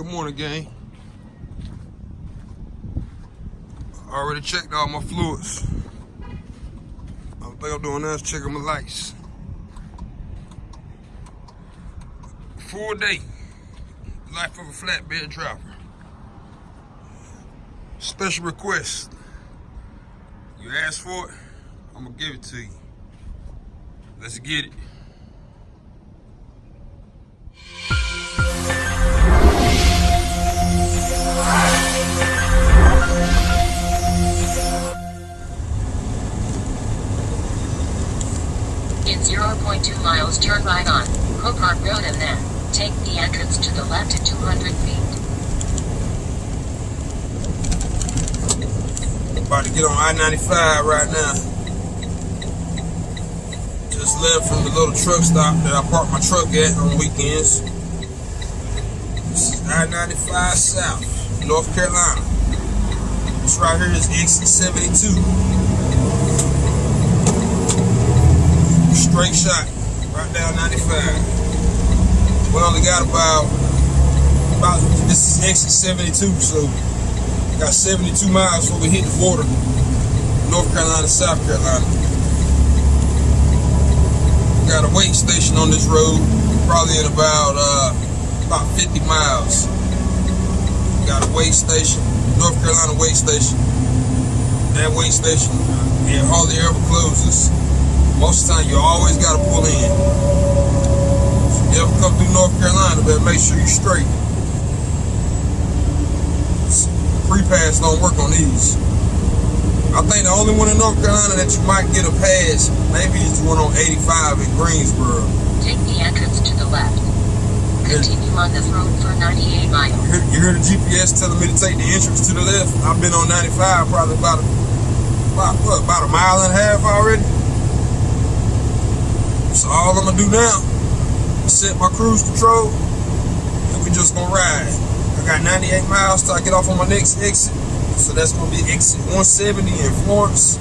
Good morning, gang. Already checked all my fluids. All thing I'm doing now is checking my lights. Full day. Life of a flatbed driver. Special request. You asked for it, I'm gonna give it to you. Let's get it. 0.2 turn right on Copart Road and then take the entrance to the left at 200 feet. About to get on I-95 right now. Just left from the little truck stop that I park my truck at on weekends. This is I-95 South, North Carolina. This right here is exit 72. Straight shot, down 95. We only got about, about this is exit 72, so we got 72 miles before we hit the border, North Carolina, South Carolina. Got a weight station on this road, probably in about uh, about 50 miles. Got a weight station, North Carolina weight station. That weight station, uh, it hardly ever closes. Most of the time, you always got to pull in. If you ever come through North Carolina, better make sure you're straight. Pre-pass don't work on these. I think the only one in North Carolina that you might get a pass, maybe is the one on 85 in Greensboro. Take the entrance to the left. Continue on this road for 98 miles. You hear, you hear the GPS telling me to take the entrance to the left. I've been on 95 probably about a, about, what, about a mile and a half already. So all I'm gonna do now is set my cruise control and we just gonna ride. I got 98 miles till I get off on my next exit. So that's gonna be exit 170 in Florence,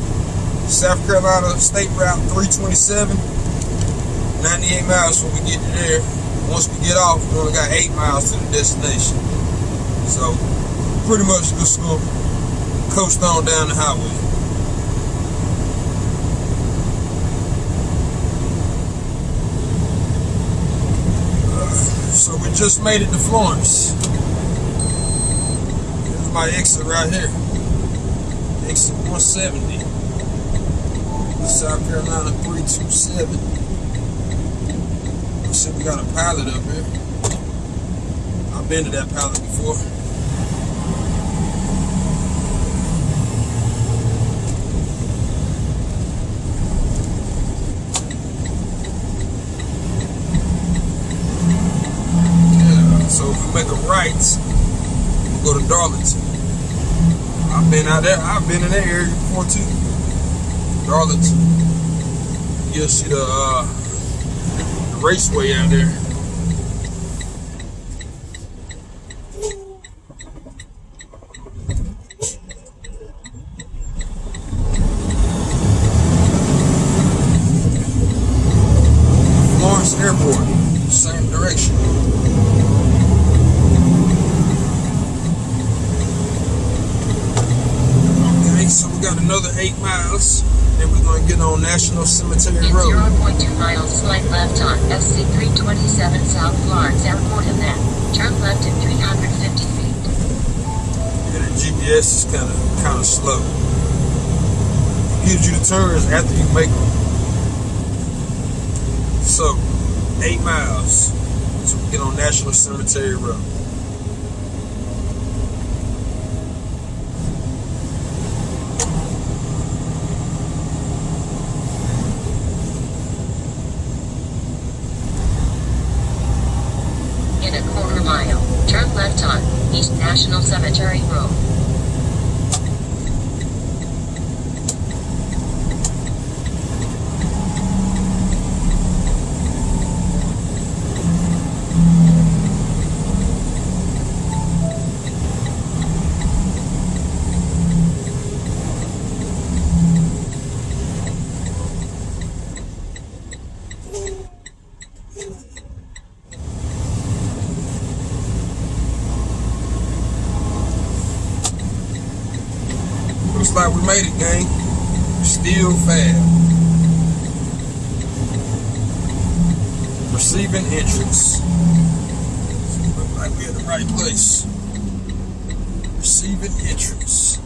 South Carolina State Route 327. 98 miles when we get to there. Once we get off, we only got eight miles to the destination. So pretty much just gonna coast on down the highway. So we just made it to Florence. This is my exit right here. Exit 170. South Carolina 327. I see we got a pilot up here. I've been to that pilot before. Yeah, so if we make a right, we'll go to Darlington. I've been out there, I've been in that area before too. Darlington. You'll see the uh the raceway out there. Florence Airport, same direction. Okay, so we got another eight miles. Then we're gonna get on National Cemetery In Road. 0.2 miles, slight left on SC 327 South Florence Airport and then turn left at 350 feet. Yeah, the GPS is kind of kind of slow. Gives you the turns after you make them. So, eight miles to get on National Cemetery Road. Made it, gang. Still fab. Receiving entrance. Look like we're in the right place. Receiving entrance.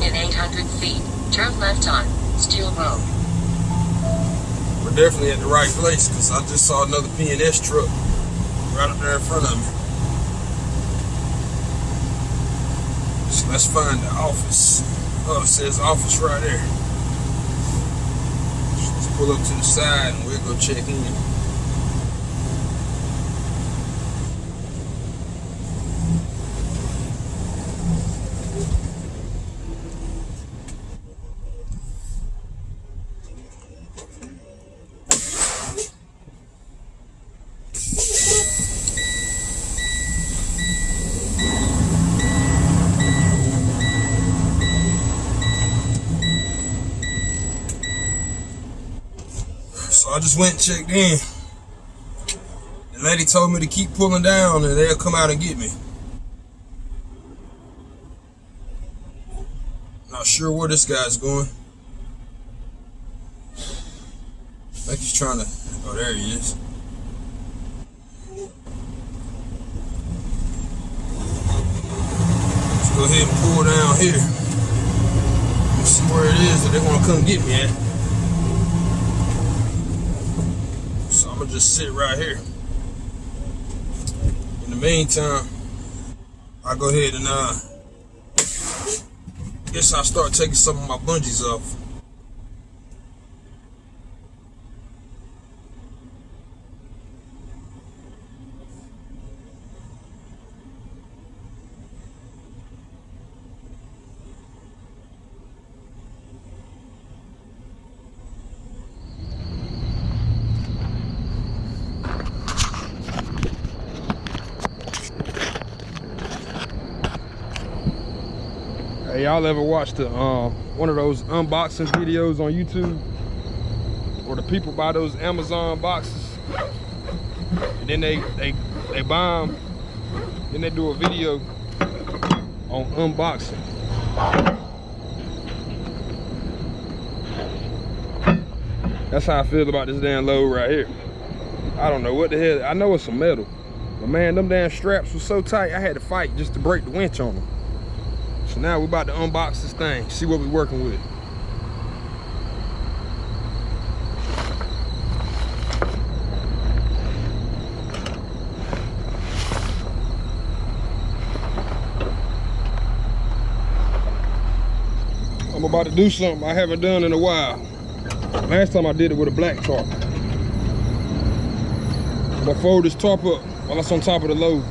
In 800 feet, turn left on Steel Road. We're definitely at the right place because I just saw another P&S truck right up there in front of me. So let's find the office. Oh, it says office right there. Let's pull up to the side and we'll go check in. I just went and checked in. The lady told me to keep pulling down and they'll come out and get me. Not sure where this guy's going. I think he's trying to. Oh, there he is. Let's go ahead and pull down here. Let's see where it is that they want to come get me at. I'm gonna just sit right here. In the meantime, I'll go ahead and uh guess I'll start taking some of my bungees off. Hey, y'all ever watched the, um, one of those unboxing videos on YouTube? Where the people buy those Amazon boxes and then they they they buy them, then they do a video on unboxing. That's how I feel about this damn load right here. I don't know what the hell. I know it's some metal, but man, them damn straps were so tight. I had to fight just to break the winch on them. So now we're about to unbox this thing, see what we're working with. I'm about to do something I haven't done in a while. Last time I did it with a black tarp. I'm gonna fold this tarp up while it's on top of the load.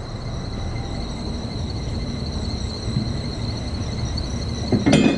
Thank you.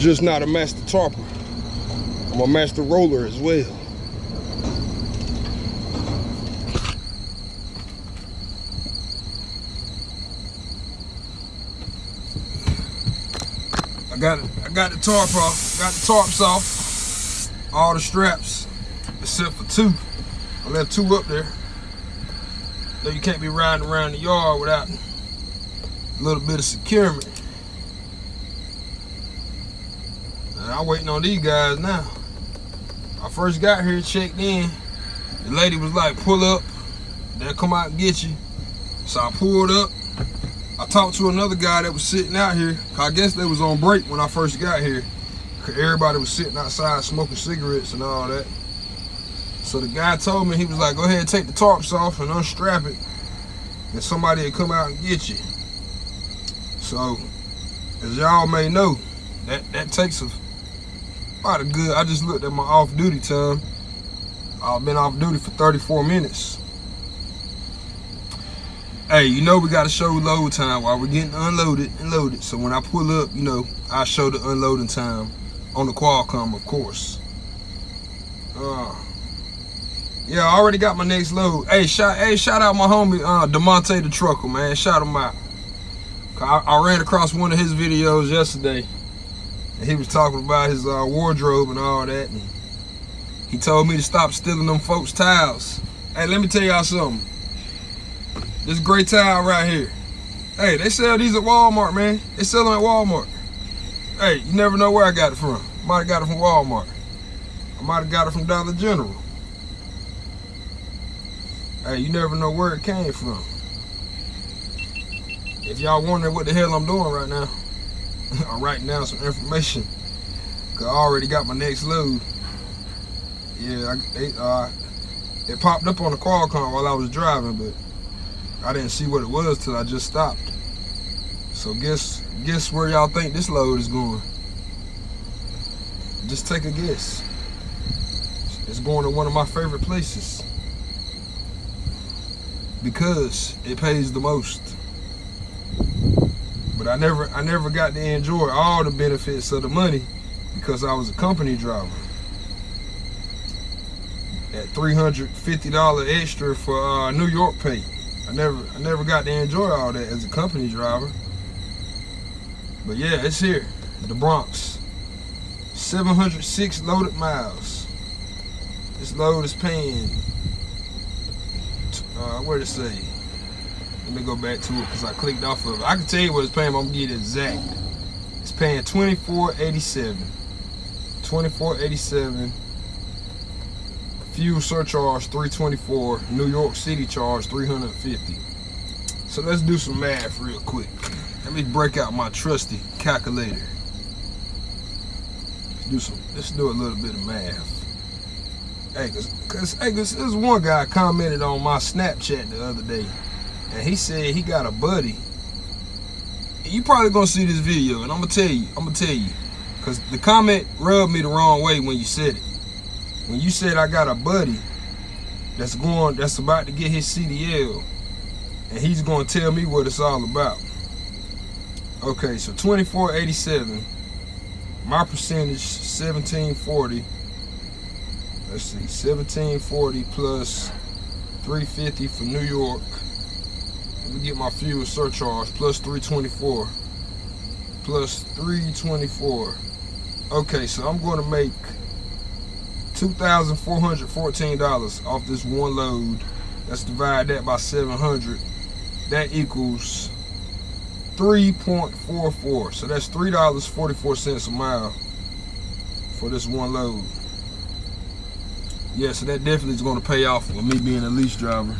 Just not a master tarper. I'm a master roller as well. I got it. I got the tarp off. Got the tarps off. All the straps, except for two. I left two up there. Though you can't be riding around the yard without a little bit of securement. And I'm waiting on these guys now. I first got here, checked in. The lady was like, pull up. They'll come out and get you. So I pulled up. I talked to another guy that was sitting out here. I guess they was on break when I first got here. Cause everybody was sitting outside smoking cigarettes and all that. So the guy told me, he was like, go ahead and take the tarps off and unstrap it. And somebody will come out and get you. So, as y'all may know, that, that takes a about good, I just looked at my off duty time. I've been off duty for 34 minutes. Hey, you know we gotta show load time while we're getting unloaded and loaded. So when I pull up, you know, I show the unloading time on the Qualcomm, of course. Uh, yeah, I already got my next load. Hey, shout, hey, shout out my homie uh, Demonte the trucker, man. Shout him out. I, I ran across one of his videos yesterday and he was talking about his uh, wardrobe and all that. And he told me to stop stealing them folks' towels. Hey, let me tell y'all something. This gray towel right here. Hey, they sell these at Walmart, man. They sell them at Walmart. Hey, you never know where I got it from. Might have got it from Walmart. I might have got it from Dollar General. Hey, you never know where it came from. If y'all wondering what the hell I'm doing right now, I'm writing down some information. Cause I already got my next load. Yeah, I, it, uh, it popped up on the Qualcomm while I was driving, but I didn't see what it was till I just stopped. So guess guess where y'all think this load is going? Just take a guess. It's going to one of my favorite places because it pays the most. But I never I never got to enjoy all the benefits of the money because I was a company driver. At $350 extra for uh, New York pay. I never I never got to enjoy all that as a company driver. But yeah, it's here. The Bronx. 706 loaded miles. This load is paying uh, where to say? Let me go back to it because I clicked off of it. I can tell you what it's paying, but I'm gonna get exact. It's paying 24.87. 24.87. Fuel surcharge 324. New York City charge 350. So let's do some math real quick. Let me break out my trusty calculator. Let's do some. Let's do a little bit of math. Hey, cause, cause, hey, cause this one guy commented on my Snapchat the other day, and he said he got a buddy. You probably gonna see this video, and I'm gonna tell you, I'm gonna tell you, cause the comment rubbed me the wrong way when you said it. When you said I got a buddy that's going, that's about to get his CDL, and he's gonna tell me what it's all about. Okay, so 2487. My percentage 1740 let's see, 1740 plus 350 for New York. Let me get my fuel surcharge plus 324 plus 324. Okay, so I'm going to make two thousand four hundred fourteen dollars off this one load. Let's divide that by seven hundred. That equals three point four four. So that's three dollars forty four cents a mile for this one load. Yeah, so that definitely is going to pay off with me being a lease driver.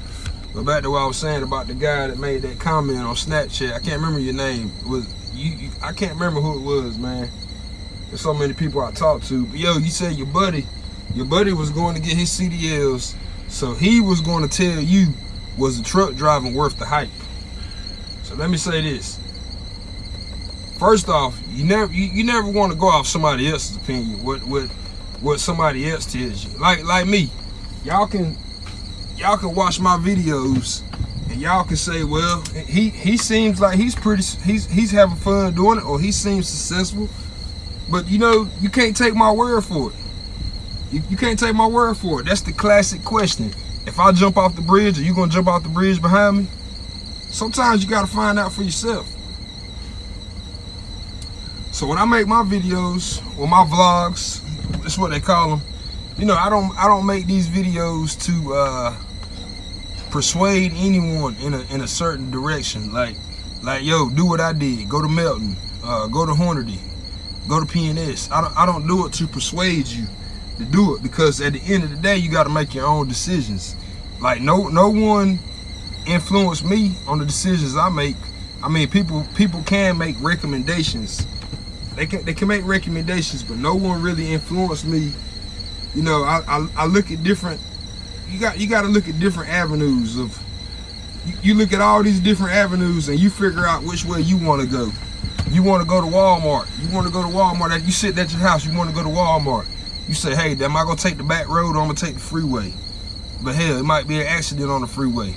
But back to what I was saying about the guy that made that comment on Snapchat. I can't remember your name. It was you, you? I can't remember who it was, man. There's so many people I talked to. But yo, you said your buddy, your buddy was going to get his CDLs, so he was going to tell you was the truck driving worth the hype. So let me say this. First off, you never you, you never want to go off somebody else's opinion. What what what somebody else tells you. Like like me, y'all can y'all can watch my videos and y'all can say, well, he he seems like he's pretty he's he's having fun doing it, or he seems successful. But you know, you can't take my word for it. You, you can't take my word for it. That's the classic question. If I jump off the bridge, are you gonna jump off the bridge behind me? Sometimes you gotta find out for yourself. So when I make my videos or my vlogs, that's what they call them. You know, I don't I don't make these videos to uh, persuade anyone in a in a certain direction. Like like yo, do what I did. Go to Melton. Uh, go to Hornady. Go to PNS. I don't I don't do it to persuade you to do it because at the end of the day, you got to make your own decisions. Like no no one influenced me on the decisions I make. I mean, people people can make recommendations they can they can make recommendations, but no one really influenced me. You know, I I, I look at different. You got you got to look at different avenues of. You, you look at all these different avenues and you figure out which way you want to go. You want to go to Walmart. You want to go to Walmart. if You sit at your house. You want to go to Walmart. You say, hey, am I gonna take the back road or I'm gonna take the freeway? But hell, it might be an accident on the freeway.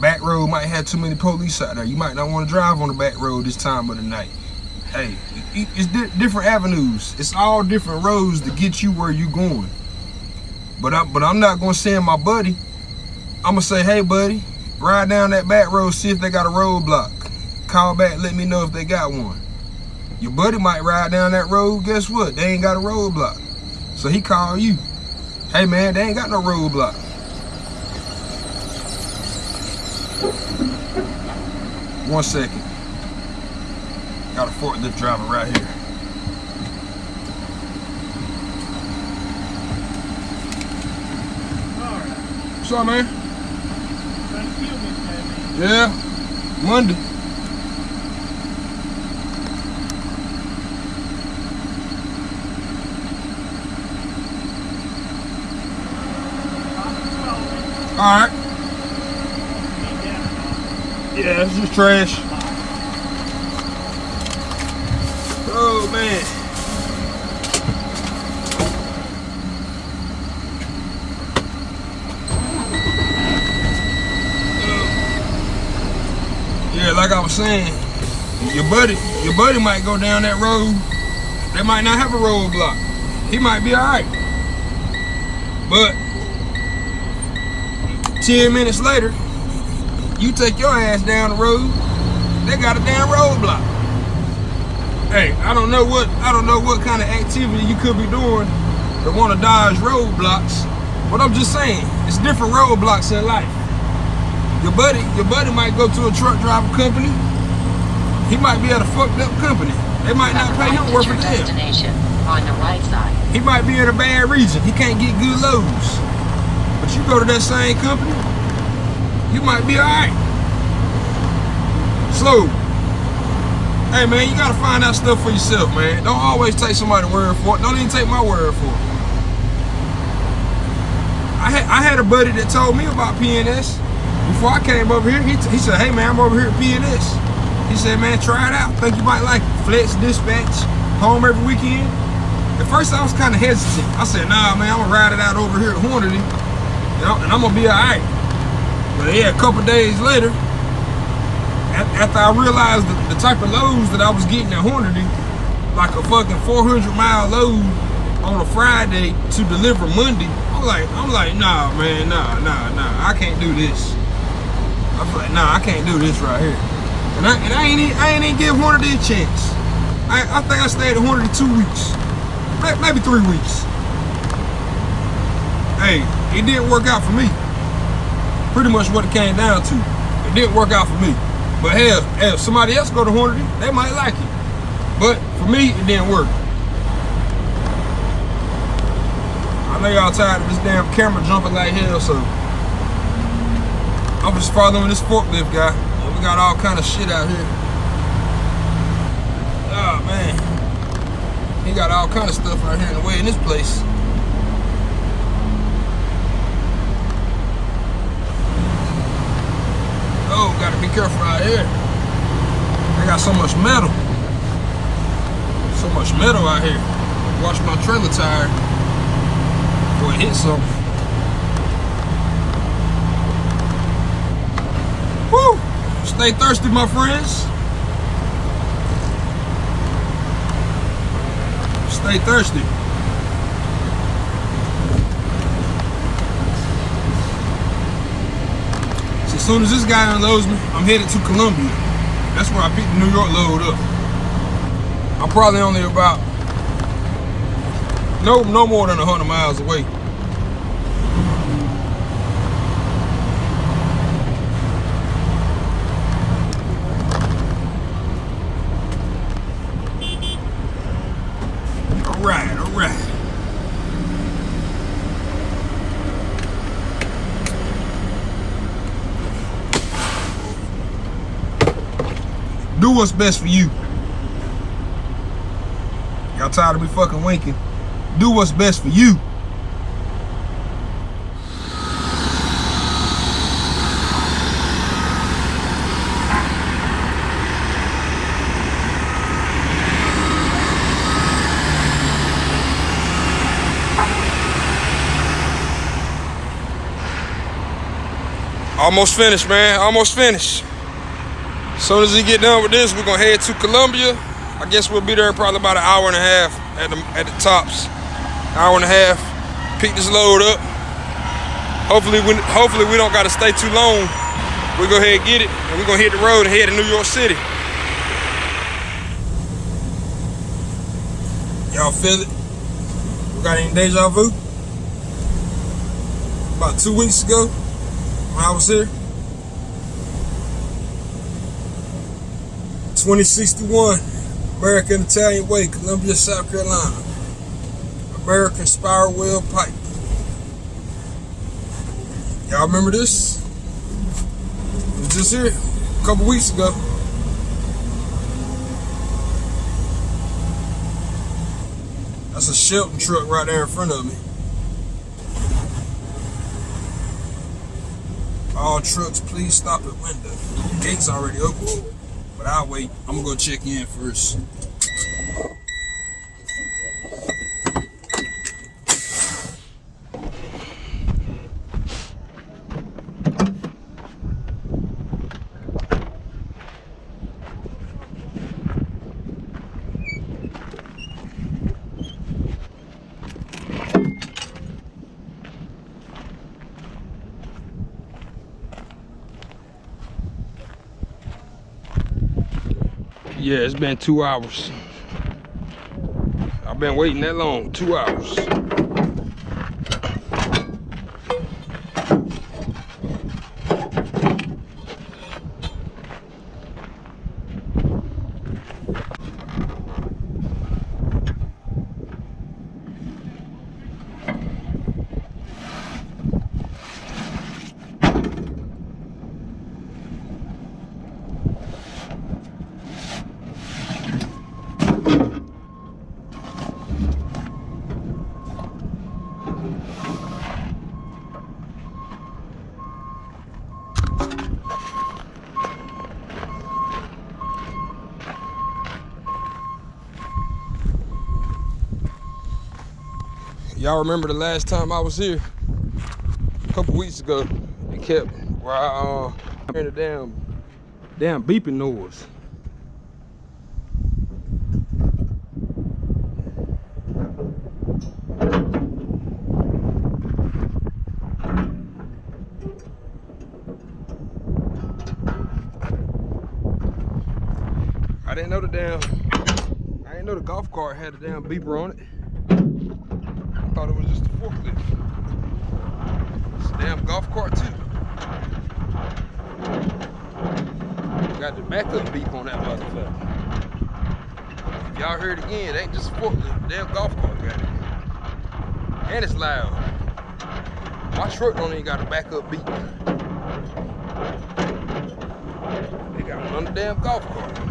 Back road might have too many police out there. You might not want to drive on the back road this time of the night hey, it's di different avenues. It's all different roads to get you where you're going. But I, but I'm not gonna send my buddy. I'm gonna say, hey, buddy, ride down that back road, see if they got a roadblock. Call back, let me know if they got one. Your buddy might ride down that road. Guess what? They ain't got a roadblock. So he called you. Hey man, they ain't got no roadblock. One second. Got a forklift driver right here. What's up, man? Yeah, Monday. All right. Yeah, this is trash. Oh man. Yeah, like I was saying, your buddy, your buddy might go down that road. They might not have a roadblock. He might be alright. But 10 minutes later, you take your ass down the road, they got a damn roadblock hey, I don't know what I don't know what kind of activity you could be doing to want to dodge roadblocks. But I'm just saying, it's different roadblocks in life. Your buddy, your buddy might go to a truck driver company. He might be at a fucked up company. They might not pay him worth a damn. On the right side. He might be in a bad region. He can't get good loads. But you go to that same company, you might be alright. Slow. Hey man, you gotta find out stuff for yourself, man. Don't always take somebody's word for it. Don't even take my word for it. I had I had a buddy that told me about PNS before I came over here. He, he said, "Hey man, I'm over here at PNS." He said, "Man, try it out. Think you might like it. Flex dispatch, home every weekend." At first, I was kind of hesitant. I said, "Nah, man, I'm gonna ride it out over here at Hornady, you know, and I'm gonna be alright." But yeah, a couple days later, after I realized the, the, type of loads that I was getting at Hornady, like a fucking 400 mile load on a Friday to deliver Monday, I'm like, I'm like, nah, man, nah, nah, nah, I can't do this. I was like, nah, I can't do this right here. And I, and I ain't, I ain't even give Hornady a chance. I, I think I stayed at Hornady two weeks, maybe three weeks. hey, it didn't work out for me. Pretty much what it came down to. It didn't work out for me. But hell, if somebody else go to Hornady, they might like it. But for me, it didn't work. I know y'all tired of this damn camera jumping like hell, so I'm just following this forklift guy. We got all kind of shit out here. Oh man. He got all kind of stuff out here in the way in this place. Oh, gotta be careful out here. They got so much metal. So much metal out here. Watch my trailer tire before it hits something. Stay thirsty, my friends. Stay thirsty. So as soon as this guy unloads me, I'm headed to Columbia. That's where I picked the New York load up. I'm probably only about no no more than hundred miles away. All right, all right. Do what's best for you. Y'all tired of me fucking winking. Do what's best for you. Almost finished, man. Almost finished. Soon as he get done with this, we're gonna head to Columbia. I guess we'll be there probably about an hour and a half at the at the tops. Hour and a half. Pick this load up. Hopefully, we hopefully we don't gotta stay too long. We go ahead and get it, and we're gonna hit the road and head to New York City. Y'all feel it? We got any deja vu? About two weeks ago, when I was here. 2061 American Italian Way, Columbia, South Carolina. American Spiral Weld Pipe. Y'all remember this? It was just here a couple weeks ago. That's a Shelton truck right there in front of me. All trucks, please stop at window. Gate's already open. But I'll wait. I'm gonna go check in first. Yeah, it's been two hours. I've been waiting that long, two hours. Y'all remember the last time I was here? A couple weeks ago. It kept I uh hearing the damn damn beeping noise. I didn't know the damn I didn't know the golf cart had a damn beeper on it. Thought it was just a forklift. Damn golf cart too. Got the backup beep on that motherfucker. If y'all heard it again, it ain't just a forklift. Damn golf cart got it. And it's loud. My truck don't even got a backup beep. They got one damn golf cart.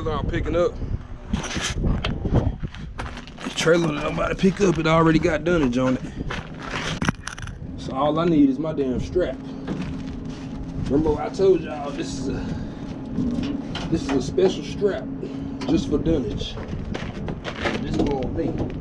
Trailer I'm picking up. The trailer that I'm about to pick up, it already got dunnage on it. So all I need is my damn strap. Remember I told y'all this is a this is a special strap just for dunnage. This is gonna be.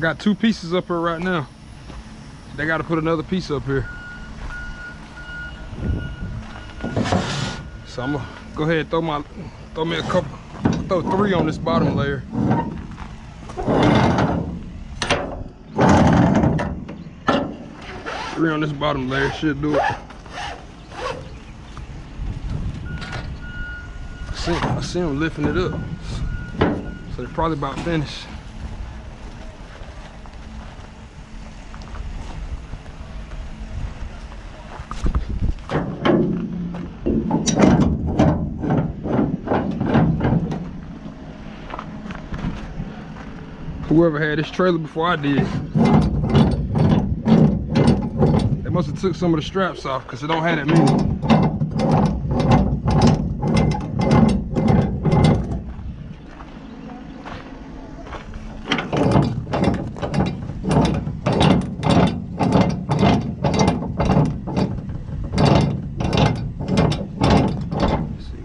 I got two pieces up here right now. They got to put another piece up here. So I'm gonna go ahead and throw my, throw me a couple, throw three on this bottom layer. Three on this bottom layer should do it. I see, I see them lifting it up. So they're probably about finished. Whoever had this trailer before I did. They must have took some of the straps off because it don't have that many.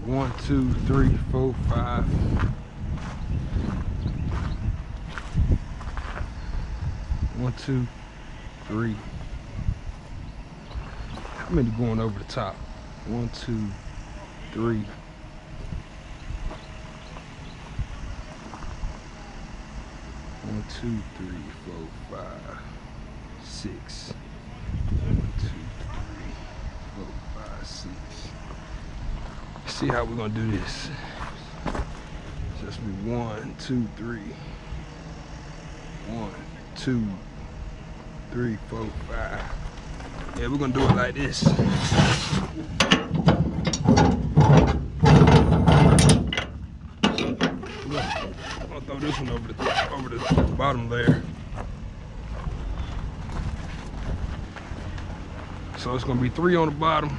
One, two, three, four, five. One, two, three. How many going over the top? One, two, three. One, two, three, four, five, six. One, two, three, four, five, six. see how we're gonna do this. Just be one, two, three. One, two, three, four, five. Yeah, we're gonna do it like this. I'm gonna throw this one over the over the bottom layer. So it's gonna be three on the bottom.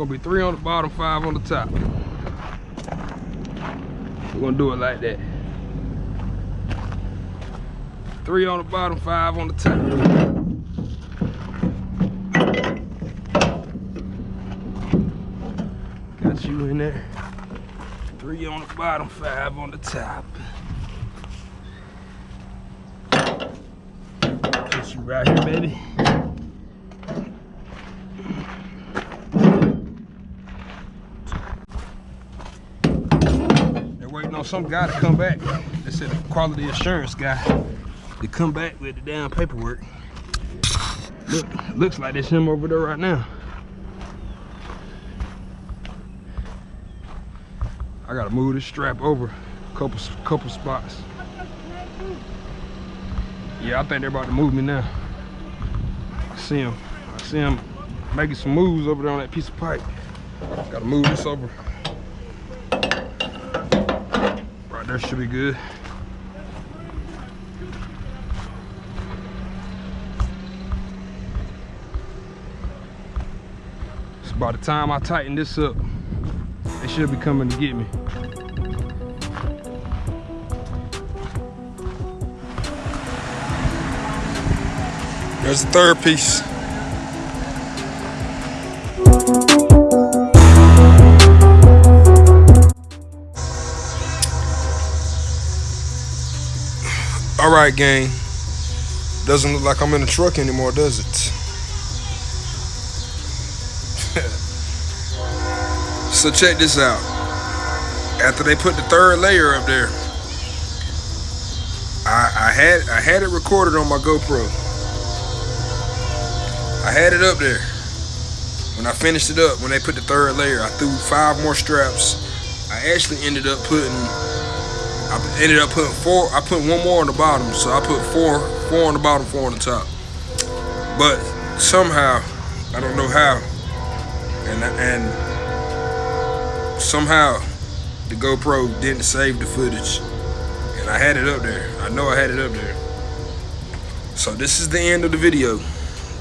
Gonna be three on the bottom, five on the top. We're gonna do it like that. Three on the bottom, five on the top. Got you in there. Three on the bottom, five on the top. Got you right here, baby. They're waiting on some guy to come back. They said a quality assurance guy to come back with the damn paperwork. Look, looks like it's him over there right now. I gotta move this strap over a couple couple spots. Yeah, I think they're about to move me now. I see him. I see him making some moves over there on that piece of pipe. Gotta move this over. Right there should be good. So by the time I tighten this up, they should be coming to get me. There's the third piece. Right, gang. Doesn't look like I'm in a truck anymore, does it? so check this out. After they put the third layer up there, I, I had I had it recorded on my GoPro. I had it up there. When I finished it up, when they put the third layer, I threw five more straps. I actually ended up putting I ended up putting four. I put one more on the bottom, so I put four, four on the bottom, four on the top. But somehow, I don't know how, and and somehow the GoPro didn't save the footage, and I had it up there. I know I had it up there. So this is the end of the video.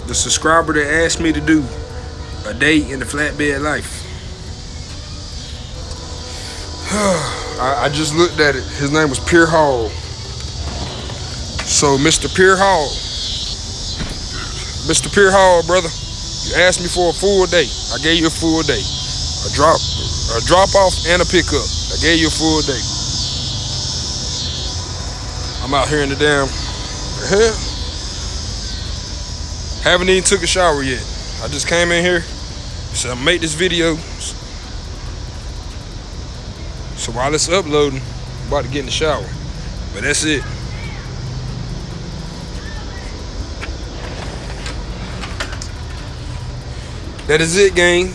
The subscriber that asked me to do a day in the flatbed life. I, I just looked at it. His name was Pierre Hall. So, Mr. Pierre Hall, Mr. Pierre Hall, brother, you asked me for a full day. I gave you a full day. A drop, a drop off and a pickup. I gave you a full day. I'm out here in the damn hell. Haven't even took a shower yet. I just came in here, said I'm make this video. So while it's uploading, I'm about to get in the shower. But that's it. That is it, gang.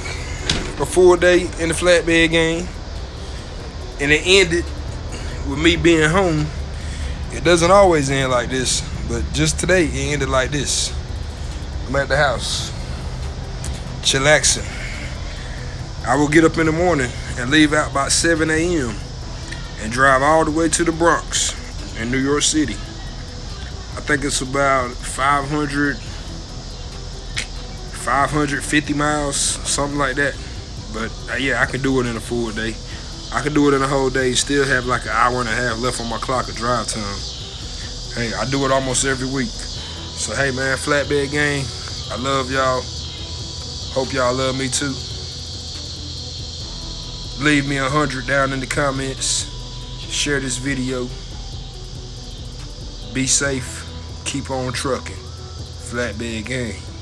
A full day in the flatbed game. And it ended with me being home. It doesn't always end like this, but just today it ended like this. I'm at the house, chillaxing. I will get up in the morning and leave out about 7 a.m. and drive all the way to the Bronx in New York City. I think it's about 500, 550 miles, something like that. But uh, yeah, I can do it in a full day. I can do it in a whole day, still have like an hour and a half left on my clock of drive time. Hey, I do it almost every week. So hey man, flatbed gang, I love y'all. Hope y'all love me too. Leave me a hundred down in the comments. Share this video. Be safe. Keep on trucking. Flatbed gang.